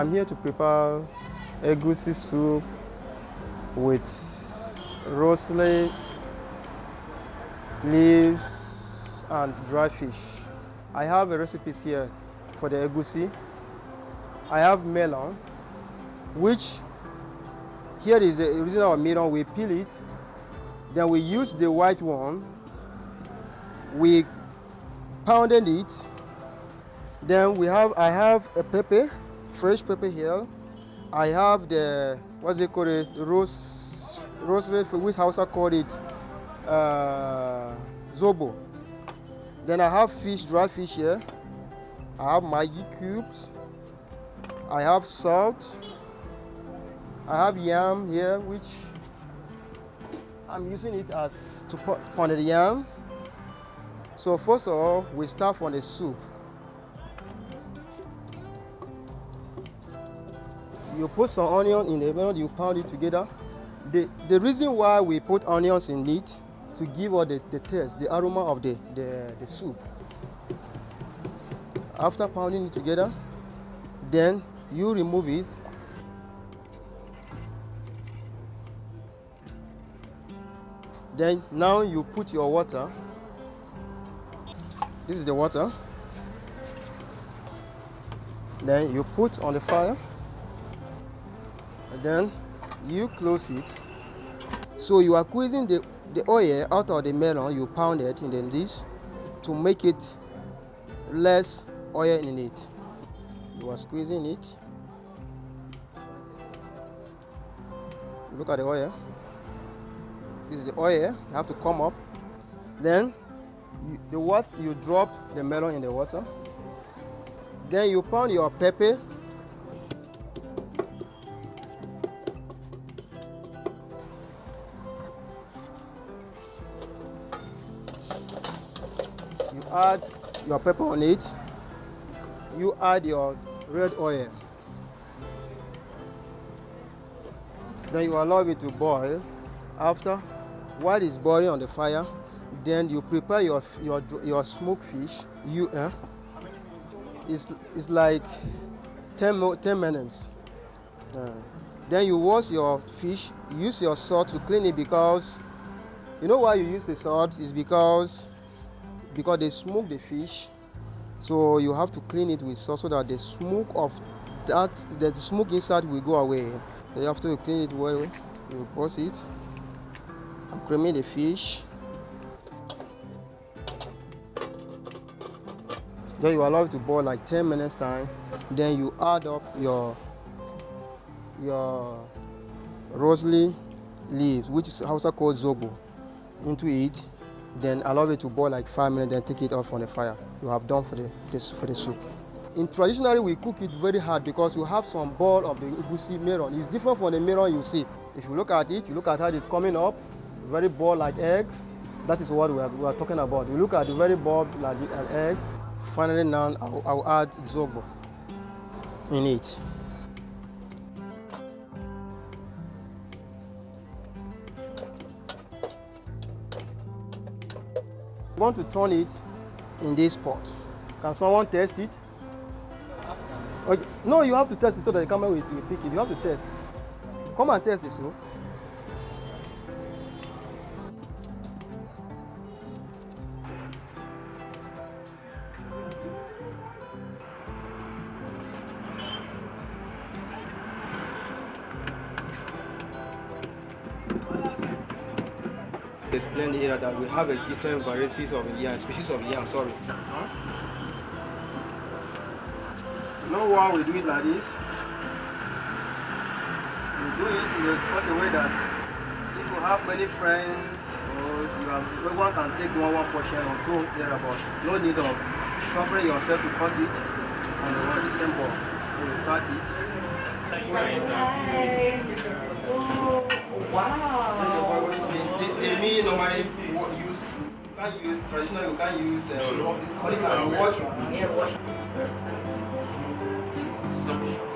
I'm here to prepare egusi soup with rosemary leaves and dry fish. I have a recipe here for the egusi. I have melon, which here is the original melon. We peel it, then we use the white one. We pounded it. Then we have I have a pepper, fresh pepper here. I have the what's it called? It rose rosemary, which Hausa called it uh, zobo. Then I have fish, dry fish here. I have Maggi cubes. I have salt. I have yam here, which I'm using it as to pound the yam. So first of all, we start from the soup. You put some onion in the middle, you pound it together. The, the reason why we put onions in it to give all the, the taste, the aroma of the, the, the soup. After pounding it together, then you remove it Then now you put your water. This is the water. Then you put on the fire. Then you close it. So you are squeezing the, the oil out of the melon, you pound it in this to make it less oil in it. You are squeezing it. Look at the oil. This is the oil. You have to come up. Then you, the what you drop the melon in the water. Then you pound your pepper. Add your pepper on it. You add your red oil. Then you allow it to boil. After while it's boiling on the fire, then you prepare your your your smoked fish. You uh, it's it's like 10, 10 minutes. Uh, then you wash your fish. Use your salt to clean it because you know why you use the salt is because because they smoke the fish. So you have to clean it with salt so that the smoke of that the smoke inside will go away. So you have to clean it well. You wash it. Creamy the fish. Then you allow it to boil like 10 minutes time. Then you add up your your rosemary leaves, which is also called zobo, into it. Then allow it to boil like five minutes. Then take it off on the fire. You have done for the this for the soup. In traditionally, we cook it very hard because you have some ball of the egusi melon. It's different from the melon you see. If you look at it, you look at how it's coming up very ball like eggs. That is what we are, we are talking about. We look at the very ball like eggs. Finally now I'll, I'll add zobo in it. I want to turn it in this pot. Can someone test it? Okay. No, you have to test it so that the camera will, will pick it. You have to test. Come and test this. So. Explain here that we have a different varieties of yam, species of yam, sorry. You know why we do it like this? We do it in such a way that if you have many friends or you have everyone can take one one portion or two there about no need of suffering yourself to cut it on the one same bowl. So you cut it. can't use traditional, you can't use uh, no, no. only can wash. Yeah, wash. Suction.